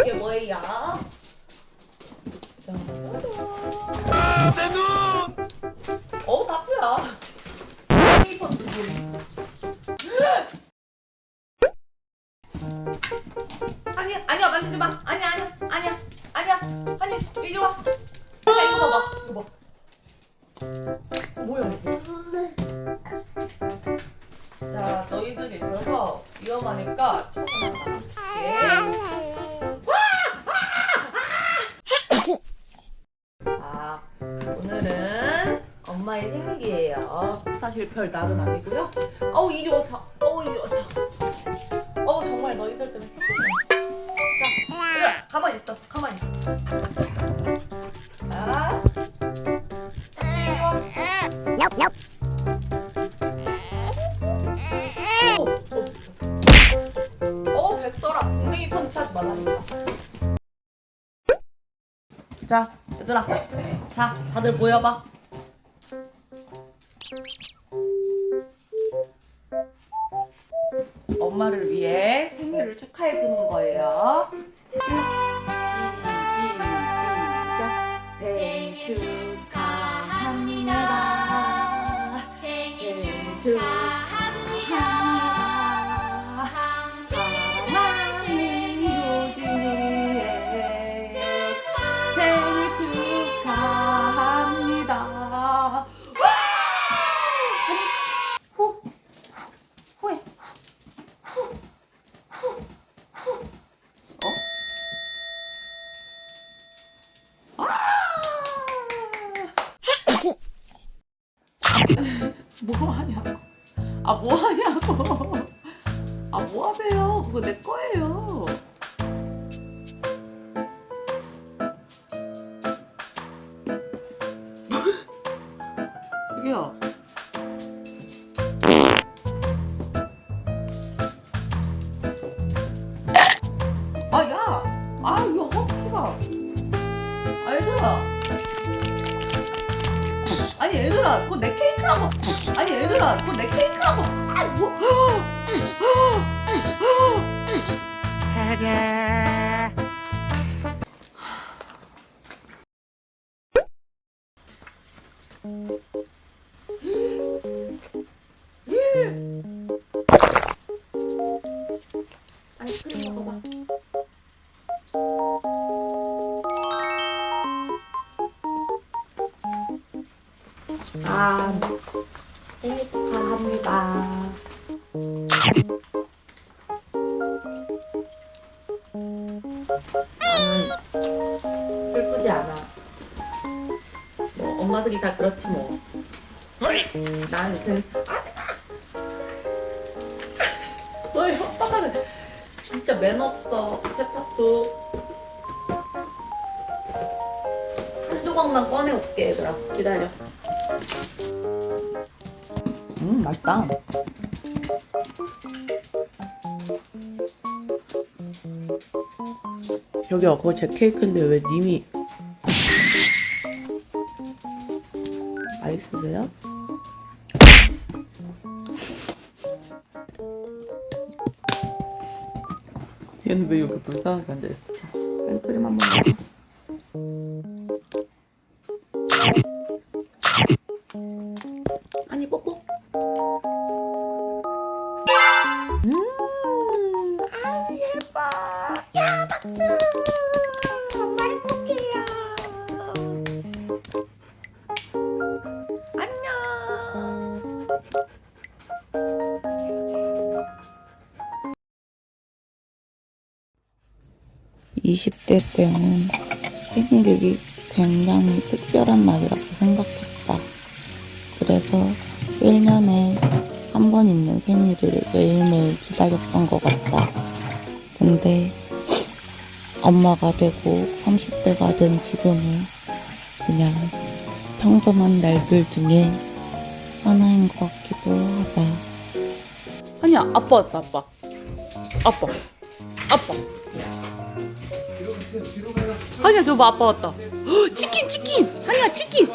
이게 뭐예요? 내 눈! 어우 나쁘야. 페이퍼 두 분. 아니야 아니야 만지지 마. 아니야 아니야 아니야 아니야 아니 이리 와. 야 이거 봐봐 이거 봐. 뭐야 이거? 위험하니까 줄게. 아 오늘은 엄마의 생일이에요. 사실 별 날은 아니고요. 어우 이리 오서. 어우 이리 오서. 어우 정말 너희들 때문에. 자, 얘들아 가만히 있어. 가만히 있어. 엉덩이 펀치하지 말라니까. 자, 얘들아, 자, 다들 모여봐. 엄마를 위해 생일을 축하해 주는 거예요. 생일 축하합니다. 생일 축하 뭐 하냐고. 아, 뭐 하냐고. 아, 뭐 하세요? 그거 내 거예요. 저기요. 아, 야! 아, 이거 허스키가. 아, 얘들아. 아니, 얘들아, 그거 내 케이크라고. 아니, 얘들아, 그거 내 케이크라고. 아, 뭐. 아이스크림 먹어봐. 생일 축하합니다. 나는 슬프지 않아. 뭐 엄마들이 다 그렇지 뭐. 난 그. 뭘 협박하는? 진짜 매너 없어. 세탁도. 한 조각만 꺼내올게 얘들아. 기다려. 음 맛있다. 여기요 그거 제 케이크인데 왜 님이 맛있으세요? 얘는 왜 여기 불쌍하게 앉아있어? 생크림 한번 20대 때는 생일이 굉장히 특별한 날이라고 생각했다. 그래서 1년에 한 번 있는 생일을 매일매일 기다렸던 것 같다. 근데 엄마가 되고 30대가 된 지금은 그냥 평범한 날들 중에 하나인 것 같기도 하다. 아니야 아빠 왔어 아빠 아빠 아빠 아니야 저봐 아빠 왔다. 헉, 치킨 치킨! 아니야 치킨